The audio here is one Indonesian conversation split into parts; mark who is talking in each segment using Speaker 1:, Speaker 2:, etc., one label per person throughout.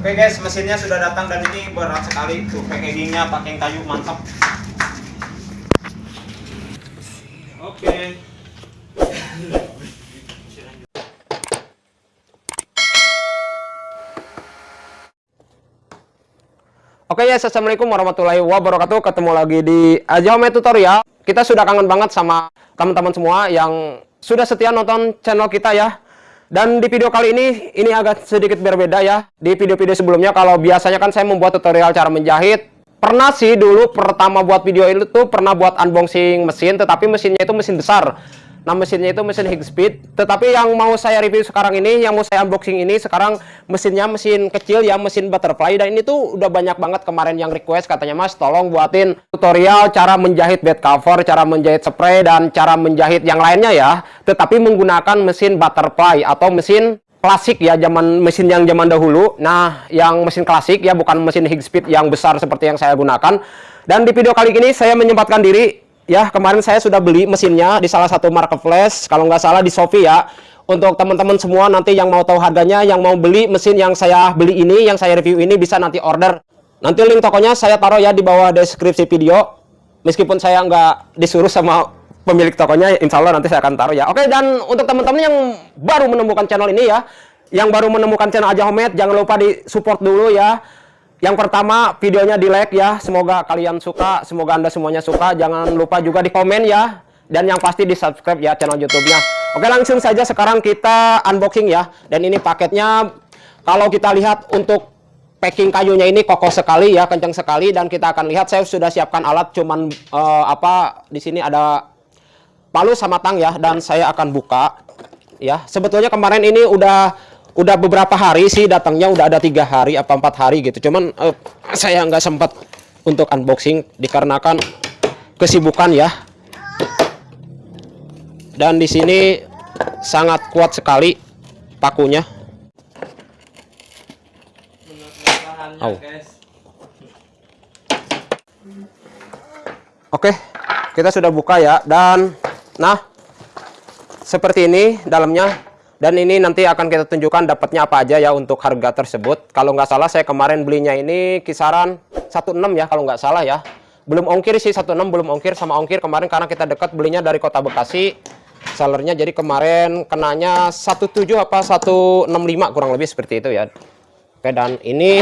Speaker 1: Oke guys, mesinnya sudah datang dan ini berat sekali. Tuh packagingnya pakai kayu mantap. Oke.
Speaker 2: Oke ya, assalamualaikum warahmatullahi wabarakatuh. Ketemu lagi di Aja Home Tutorial. Kita sudah kangen banget sama teman-teman semua yang sudah setia nonton channel kita ya. Dan di video kali ini, ini agak sedikit berbeda ya. Di video-video sebelumnya, kalau biasanya kan saya membuat tutorial cara menjahit. Pernah sih dulu pertama buat video itu tuh pernah buat unboxing mesin, tetapi mesinnya itu mesin besar. Nah mesinnya itu mesin Higspeed Tetapi yang mau saya review sekarang ini Yang mau saya unboxing ini Sekarang mesinnya mesin kecil ya Mesin butterfly. Dan ini tuh udah banyak banget kemarin yang request. Katanya mas tolong buatin tutorial Cara menjahit bed cover Cara menjahit spray Dan cara menjahit yang lainnya ya. Tetapi menggunakan mesin butterfly Atau mesin klasik ya zaman mesin yang zaman dahulu. Nah yang mesin klasik ya bukan mesin Higspeed yang besar seperti yang saya gunakan. Dan di video kali ini saya menyempatkan diri ya kemarin saya sudah beli mesinnya di salah satu marketplace. Kalau nggak salah di Shopee ya. Untuk teman-teman semua nanti yang mau tahu harganya yang mau beli mesin yang saya beli ini yang saya review ini bisa nanti order. Nanti link tokonya saya taruh ya di bawah deskripsi video. Meskipun saya nggak disuruh sama pemilik tokonya insya Allah nanti saya akan taruh ya. Oke dan untuk teman-teman yang baru menemukan channel ini ya yang baru menemukan channel Aja Homemade jangan lupa di support dulu ya yang pertama, videonya di like ya. Semoga kalian suka, semoga Anda semuanya suka. Jangan lupa juga di komen ya. Dan yang pasti di subscribe ya channel YouTube-nya. Oke, langsung saja sekarang kita unboxing ya. Dan ini paketnya, kalau kita lihat untuk packing kayunya ini kokoh sekali ya, kencang sekali. Dan kita akan lihat, saya sudah siapkan alat, cuman uh, apa, di sini ada palu sama tang ya. Dan saya akan buka ya. Sebetulnya kemarin ini udah udah beberapa hari sih datangnya udah ada tiga hari apa empat hari gitu. Cuman uh, saya nggak sempat untuk unboxing dikarenakan kesibukan ya. Dan di sini sangat kuat sekali pakunya. Oh. Oke kita sudah buka ya. Dan nah seperti ini dalamnya dan ini nanti akan kita tunjukkan dapatnya apa aja ya untuk harga tersebut. Kalau nggak salah saya kemarin belinya ini kisaran 16 ya kalau nggak salah ya. Belum ongkir sih 16 belum ongkir sama ongkir kemarin karena kita dekat belinya dari kota Bekasi. Sellernya jadi kemarin kenanya 17 apa 165 kurang lebih seperti itu ya. Oke dan ini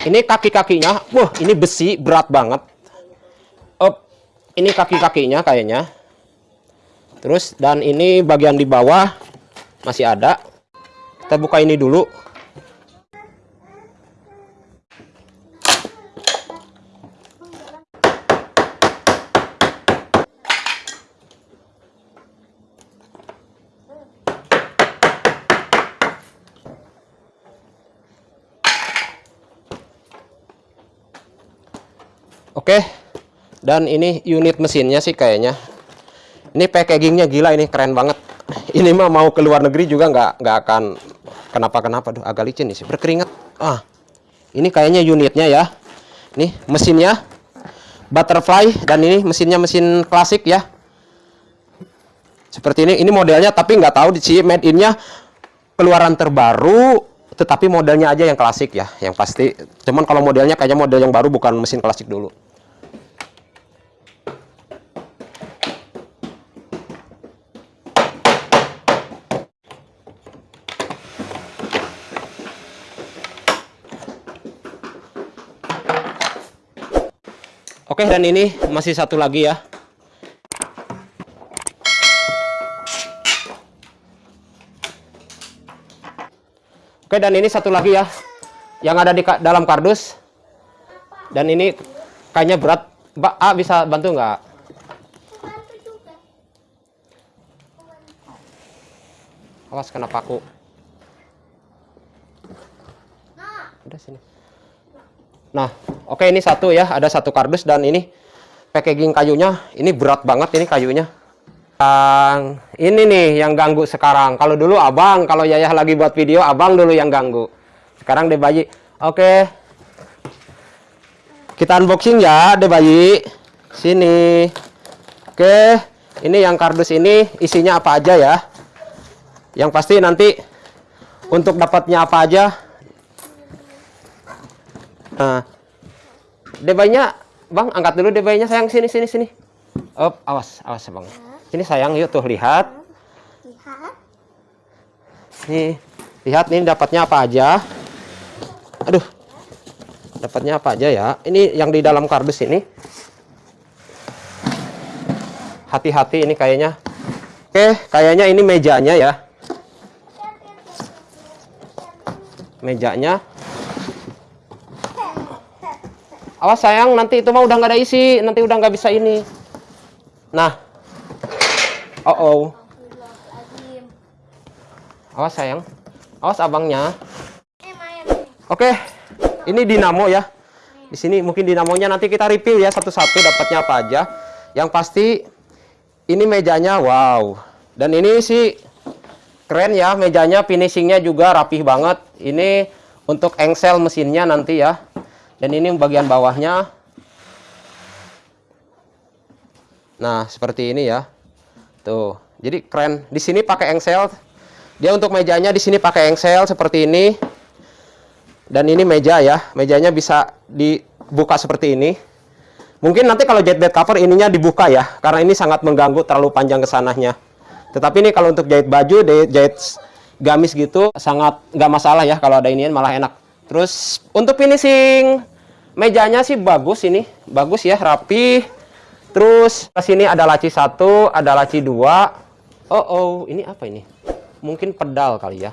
Speaker 2: ini kaki-kakinya, wah ini besi berat banget. Oh, ini kaki-kakinya kayaknya terus dan ini bagian di bawah masih ada. Kita buka ini dulu. Oke, dan ini unit mesinnya sih kayaknya ini packagingnya gila ini keren banget. Ini mah mau ke luar negeri juga nggak nggak akan kenapa-kenapa tuh agak licin sih berkeringat. Ah ini kayaknya unitnya ya. Nih mesinnya. Butterfly dan ini mesinnya mesin klasik ya. Seperti ini ini modelnya tapi nggak tahu di sini made innya. Keluaran terbaru tetapi modelnya aja yang klasik ya yang pasti. Cuman kalau modelnya kayaknya model yang baru bukan mesin klasik dulu Oke, dan ini masih satu lagi ya. Oke, dan ini satu lagi ya. Yang ada di dalam kardus. Dan ini kayaknya berat. Mbak A bisa bantu nggak? Awas kena paku. Udah sini. Nah, oke ini satu ya, ada satu kardus dan ini packaging kayunya ini berat banget ini kayunya. Yang ini nih yang ganggu sekarang. Kalau dulu abang, kalau Yayah lagi buat video, abang dulu yang ganggu. Sekarang deh bayi. Oke. Kita unboxing ya, deh bayi. Sini. Oke, ini yang kardus ini isinya apa aja ya? Yang pasti nanti untuk dapatnya apa aja. Nah, debaynya, bang, angkat dulu debaynya sayang sini sini sini. Up, awas, awas bang. Sini sayang, yuk tuh lihat.
Speaker 3: Lihat.
Speaker 2: Nih, lihat nih dapatnya apa aja. Aduh, dapatnya apa aja ya? Ini yang di dalam kardus ini. Hati-hati ini kayaknya. Oke, kayaknya ini mejanya ya. Mejanya. Awas sayang, nanti itu mah udah nggak ada isi, nanti udah nggak bisa ini. Nah, oh oh, awas sayang, awas abangnya. Oke, ini dinamo ya. Di sini mungkin dinamonya nanti kita review ya satu-satu dapatnya apa aja. Yang pasti ini mejanya wow. Dan ini sih keren ya mejanya, finishingnya juga rapih banget. Ini untuk engsel mesinnya nanti ya. Dan ini bagian bawahnya. Nah, seperti ini ya. Tuh. Jadi keren. Di sini pakai engsel. Dia untuk mejanya di sini pakai engsel seperti ini. Dan ini meja ya, mejanya bisa dibuka seperti ini. Mungkin nanti kalau jahit bed cover ininya dibuka ya, karena ini sangat mengganggu terlalu panjang ke sananya. Tetapi ini kalau untuk jahit baju, jahit, gamis gitu, sangat nggak masalah ya kalau ada inian malah enak. Terus untuk finishing mejanya sih bagus ini, bagus ya, rapi. Terus ke sini ada laci satu, ada laci dua. Oh oh, ini apa ini? Mungkin pedal kali ya.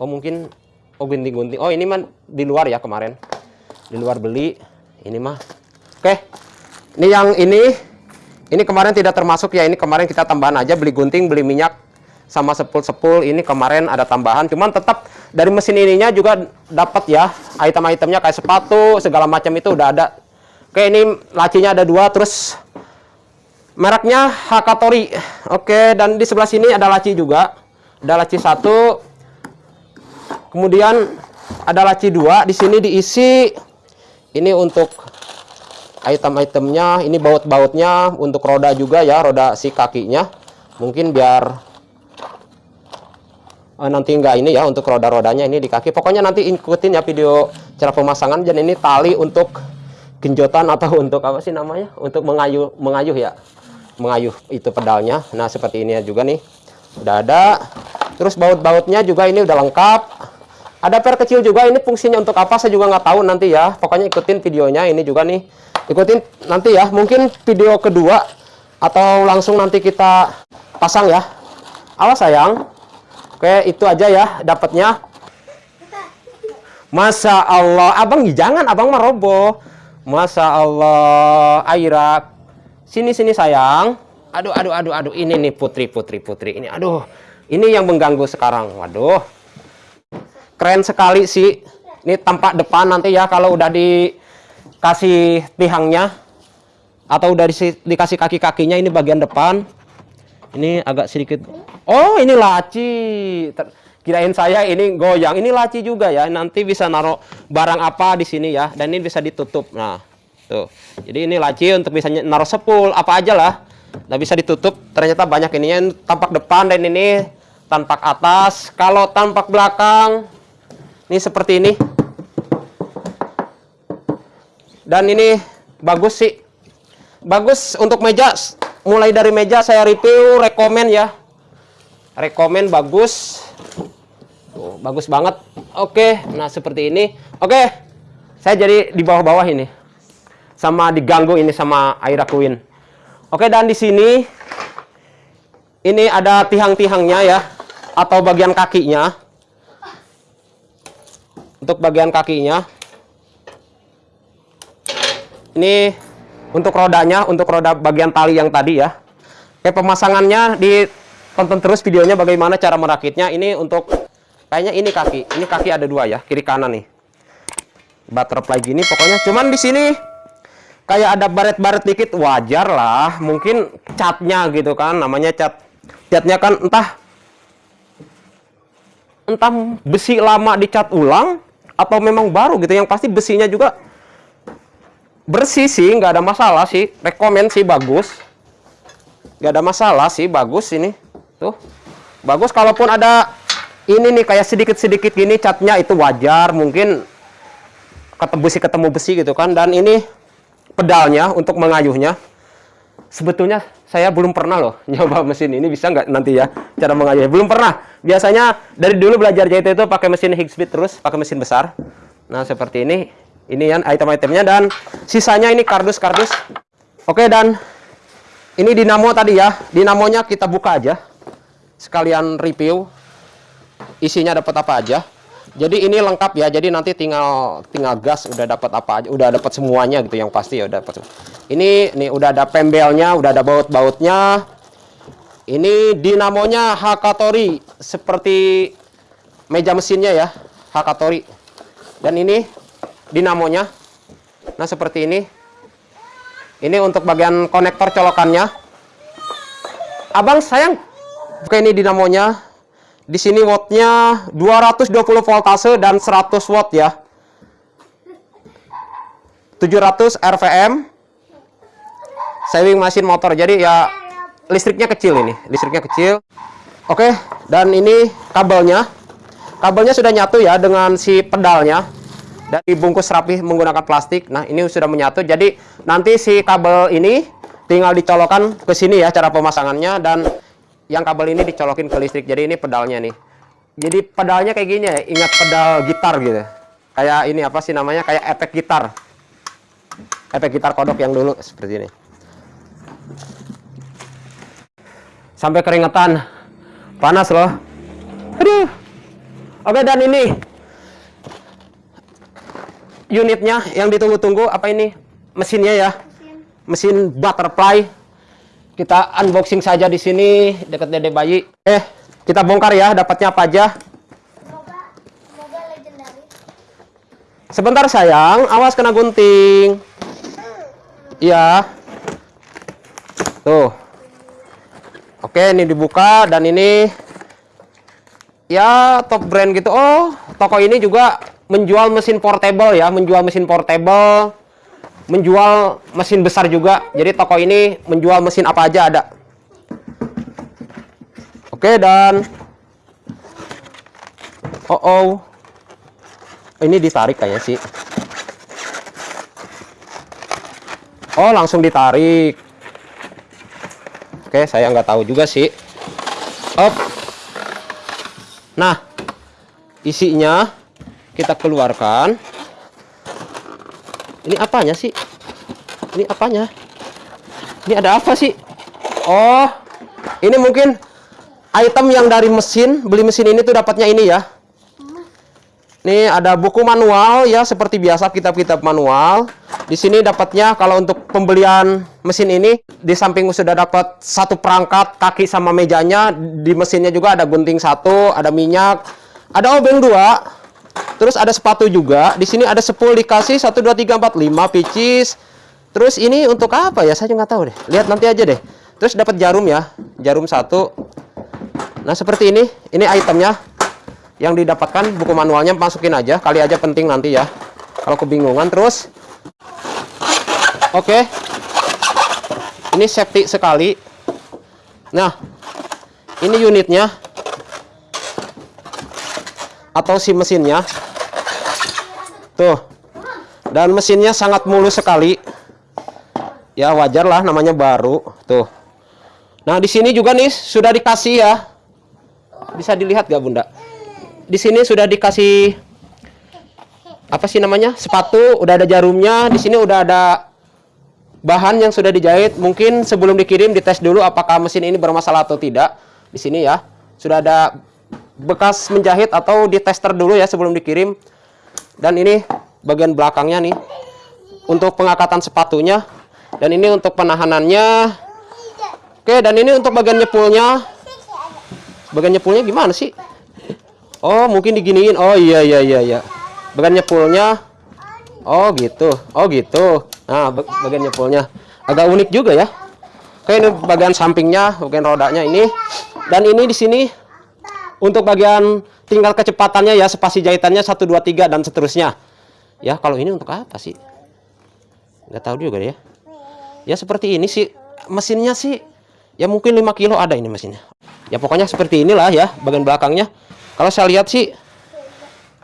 Speaker 2: Oh mungkin oh gunting-gunting. Oh ini mah di luar ya kemarin. Di luar beli. Ini mah. Oke. Ini yang ini ini kemarin tidak termasuk ya. Ini kemarin kita tambahan aja beli gunting, beli minyak sama sepul-sepul. Ini kemarin ada tambahan. Cuman tetap dari mesin ininya juga dapat ya item-itemnya kayak sepatu segala macam itu udah ada. Oke, ini lacinya ada dua terus mereknya Hakatori. Oke, dan di sebelah sini ada laci juga. Ada laci satu, Kemudian ada laci dua, di sini diisi ini untuk item-itemnya, ini baut-bautnya untuk roda juga ya, roda si kakinya. Mungkin biar eh, nanti enggak ini ya untuk roda-rodanya ini di kaki. Pokoknya nanti ikutin ya video cara pemasangan dan ini tali untuk genjotan atau untuk apa sih namanya? Untuk mengayuh mengayuh ya. Mengayuh itu pedalnya. Nah, seperti ini juga nih. Udah ada. Terus baut-bautnya juga ini udah lengkap. Ada per kecil juga ini fungsinya untuk apa saya juga nggak tahu nanti ya. Pokoknya ikutin videonya ini juga nih. Ikutin nanti ya. Mungkin video kedua atau langsung nanti kita pasang ya. Awas sayang. Oke, itu aja ya dapatnya. Masya Allah, abang jangan, abang mah roboh. Masya Allah, Aira, sini sini sayang. Aduh, aduh, aduh, aduh, ini nih putri, putri, putri. Ini, aduh, ini yang mengganggu sekarang. Waduh, keren sekali sih. Ini tampak depan nanti ya kalau udah dikasih tihangnya atau udah dikasih kaki-kakinya ini bagian depan. Ini agak sedikit. Oh, ini laci. Ter- Kirain saya ini goyang. Ini laci juga ya. Nanti bisa naruh barang apa di sini ya. Dan ini bisa ditutup. Nah, tuh. Jadi ini laci untuk bisa naruh sepul apa aja lah. Nah, bisa ditutup. Ternyata banyak ininya tampak depan dan ini tampak atas. Kalau tampak belakang ini seperti ini. Dan ini bagus sih. Bagus untuk meja. Mulai dari meja saya review, rekomen ya. Rekomen bagus. Tuh, bagus banget. Oke, nah seperti ini. Oke, saya jadi di bawah-bawah ini. Sama diganggu ini sama Aira Queen. Oke, dan di sini ini ada tiang-tiangnya ya. Atau bagian kakinya. Untuk bagian kakinya. Ini untuk rodanya, untuk roda bagian tali yang tadi ya. Oke, pemasangannya ditonton terus videonya bagaimana cara merakitnya. Ini untuk kayaknya ini kaki. Ini kaki ada dua ya, kiri kanan nih. Butterfly gini pokoknya. Cuman di sini kayak ada baret-baret dikit wajar lah. Mungkin catnya gitu kan, namanya cat. Catnya kan entah entah besi lama dicat ulang atau memang baru gitu. Yang pasti besinya juga bersih sih, nggak ada masalah sih. Rekomen sih bagus. Nggak ada masalah sih, bagus ini. Tuh. Bagus kalaupun ada ini nih kayak sedikit-sedikit gini catnya itu wajar mungkin ketemu besi ketemu besi gitu kan dan ini pedalnya untuk mengayuhnya sebetulnya saya belum pernah loh nyoba mesin ini bisa nggak nanti ya cara mengayuhnya belum pernah biasanya dari dulu belajar jahit itu pakai mesin Higgspeed terus pakai mesin besar nah seperti ini ini yang item-itemnya dan. Sisanya ini kardus-kardus. Oke dan. Ini dinamo tadi ya. Dinamonya kita buka aja. Sekalian review. Isinya dapat apa aja. Jadi ini lengkap ya. Jadi nanti tinggal tinggal gas udah dapat apa aja. Udah dapat semuanya gitu yang pasti ya udah dapat ini nih udah ada pembelnya udah ada baut-bautnya. Ini dinamonya Hakatori seperti meja mesinnya ya Hakatori. Dan ini dinamonya. Nah seperti ini. Ini untuk bagian konektor colokannya. Abang sayang. Oke ini dinamonya. Di sini wattnya 220 voltase dan 100 watt ya. 700 RPM saving mesin motor. Jadi ya listriknya kecil ini. Listriknya kecil. Oke dan ini kabelnya. Kabelnya sudah nyatu ya dengan si pedalnya dan dibungkus rapi menggunakan plastik. Nah ini sudah menyatu. Jadi nanti si kabel ini tinggal dicolokkan ke sini ya cara pemasangannya. Dan yang kabel ini dicolokin ke listrik. Jadi ini pedalnya nih. Jadi pedalnya kayak gini ya. Ingat pedal gitar gitu. Kayak ini apa sih namanya? Kayak efek gitar. Efek gitar kodok yang dulu. Seperti ini. Sampai keringetan. Panas loh. Aduh. Oke dan ini unitnya yang ditunggu-tunggu apa ini? Mesinnya ya? Mesin. Butterfly. Kita unboxing saja di sini dekat dede bayi. Eh kita bongkar ya dapatnya apa aja? Sebentar sayang. Awas kena gunting. Iya. Tuh. Oke ini dibuka dan ini ya top brand gitu. Oh toko ini juga menjual mesin portable ya menjual mesin portable menjual mesin besar juga. Jadi toko ini menjual mesin apa aja ada. Oke dan oh oh. Ini ditarik kayaknya sih. Oh langsung ditarik. Oke saya nggak tahu juga sih. Op. Nah isinya kita keluarkan. Ini apanya sih? Ini apanya? Ini ada apa sih? Oh ini mungkin item yang dari mesin. Beli mesin ini tuh dapatnya ini ya. Nih ada buku manual ya seperti biasa kitab-kitab manual. Di sini dapatnya kalau untuk pembelian mesin ini di samping sudah dapat satu perangkat kaki sama mejanya, di mesinnya juga ada gunting satu, ada minyak, ada obeng dua. Terus ada sepatu juga. Di sini ada sepul dikasih 1 2 3 4 5 picis. Terus ini untuk apa ya? Saya nggak tahu deh. Lihat nanti aja deh. Terus dapat jarum ya. Jarum satu. Nah, seperti ini. Ini itemnya yang didapatkan buku manualnya masukin aja kali aja penting nanti ya kalau kebingungan terus oke ini safety sekali nah ini unitnya atau si mesinnya. Tuh. Dan mesinnya sangat mulus sekali. Ya wajar lah namanya baru. Tuh. Nah di sini juga nih sudah dikasih ya. Bisa dilihat gak bunda? Di sini sudah dikasih apa sih namanya? Sepatu udah ada jarumnya. Di sini udah ada bahan yang sudah dijahit. Mungkin sebelum dikirim dites dulu apakah mesin ini bermasalah atau tidak. Di sini ya sudah ada bekas menjahit atau ditester dulu ya sebelum dikirim dan ini bagian belakangnya nih untuk pengangkatan sepatunya dan ini untuk penahanannya oke dan ini untuk bagian nyepulnya bagian nyepulnya gimana sih Oh, mungkin diginiin. Oh iya iya iya iya. Bagian nyepulnya. Oh gitu. Oh gitu. Nah, bagian nyepulnya agak unik juga ya. Oke, ini bagian sampingnya, bagian rodanya ini. Dan ini di sini untuk bagian tinggal kecepatannya ya, spasi jahitannya 1 2 3 dan seterusnya. Ya, kalau ini untuk apa sih? Nggak tahu juga ya. Ya seperti ini sih. Mesinnya sih ya mungkin 5 kilo ada ini mesinnya. Ya pokoknya seperti inilah ya bagian belakangnya Kalau saya lihat sih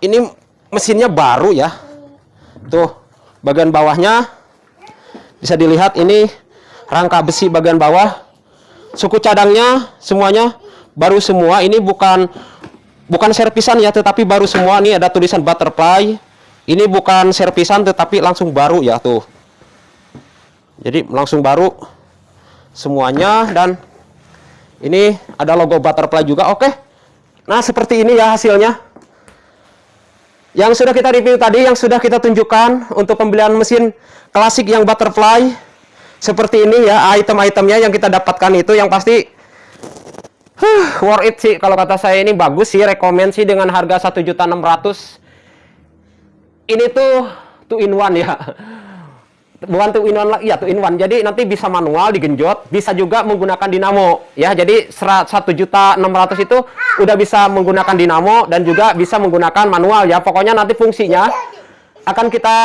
Speaker 2: ini mesinnya baru ya. Tuh, bagian bawahnya bisa dilihat ini rangka besi bagian bawah. Suku cadangnya semuanya baru semua. Ini bukan bukan servisan ya, tetapi baru semua. Ini ada tulisan butterfly. Ini bukan servisan tetapi langsung baru ya tuh. Jadi langsung baru semuanya dan ini ada logo butterfly juga. Oke. Nah, seperti ini ya hasilnya. Yang sudah kita review tadi, yang sudah kita tunjukkan untuk pembelian mesin klasik yang butterfly seperti ini ya, item-itemnya yang kita dapatkan itu yang pasti huh, worth it sih. Kalau kata saya ini bagus sih, rekomend sih dengan harga 1.600. Ini tuh two in one ya. Bukan two in one ya two in one. Jadi nanti bisa manual digenjot bisa juga menggunakan dinamo ya. Jadi satu juta enam ratus itu udah bisa menggunakan dinamo dan juga bisa menggunakan manual ya. Pokoknya nanti fungsinya akan kita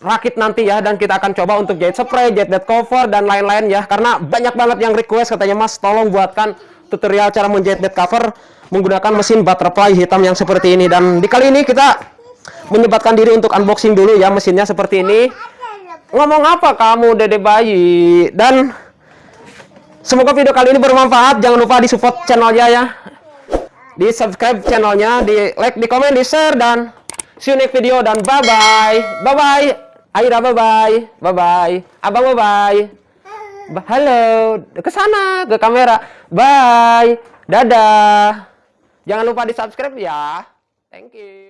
Speaker 2: rakit nanti ya dan kita akan coba untuk jahit spray jahit bed cover dan lain-lain ya. Karena banyak banget yang request katanya mas tolong buatkan tutorial cara menjahit bed cover menggunakan mesin butterfly hitam yang seperti ini. Dan di kali ini kita menyempatkan diri untuk unboxing dulu ya mesinnya seperti ini. Ngomong apa kamu dede bayi? Dan semoga video kali ini bermanfaat. Jangan lupa di support channelnya ya. Di subscribe channelnya di like di komen di share dan see you next video. Dan bye bye bye bye Aira bye bye bye bye abang bye bye halo ke sana ke kamera. Bye. Dadah. Jangan lupa di subscribe ya. Thank you